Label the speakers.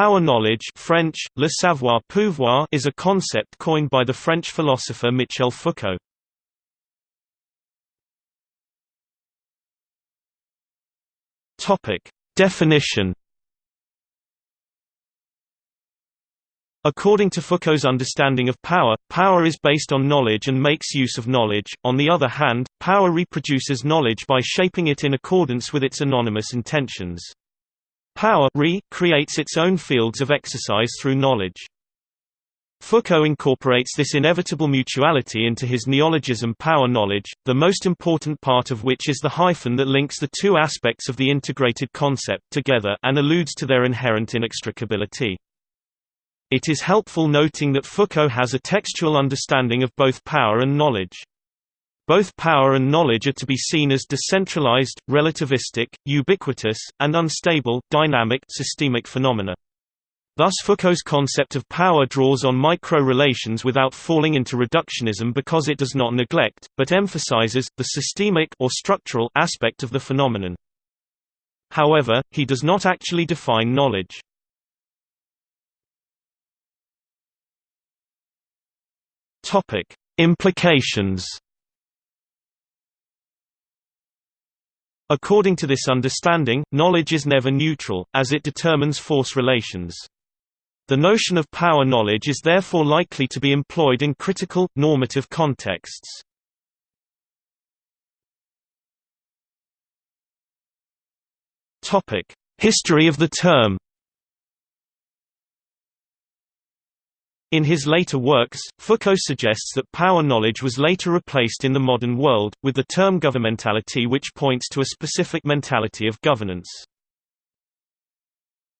Speaker 1: Power knowledge French, le savoir pouvoir is a concept coined by the French philosopher Michel Foucault. Definition According to Foucault's understanding of power, power is based on knowledge and makes use of knowledge. On the other hand, power reproduces knowledge by shaping it in accordance with its anonymous intentions. Power re creates its own fields of exercise through knowledge. Foucault incorporates this inevitable mutuality into his neologism power knowledge, the most important part of which is the hyphen that links the two aspects of the integrated concept together and alludes to their inherent inextricability. It is helpful noting that Foucault has a textual understanding of both power and knowledge. Both power and knowledge are to be seen as decentralized, relativistic, ubiquitous, and unstable, dynamic systemic phenomena. Thus Foucault's concept of power draws on micro-relations without falling into reductionism because it does not neglect, but emphasizes, the systemic or structural aspect of the phenomenon. However, he does not actually define knowledge. Implications According to this understanding, knowledge is never neutral, as it determines force relations. The notion of power knowledge is therefore likely to be employed in critical, normative contexts. History of the term In his later works, Foucault suggests that power knowledge was later replaced in the modern world, with the term governmentality which points to a specific mentality of governance.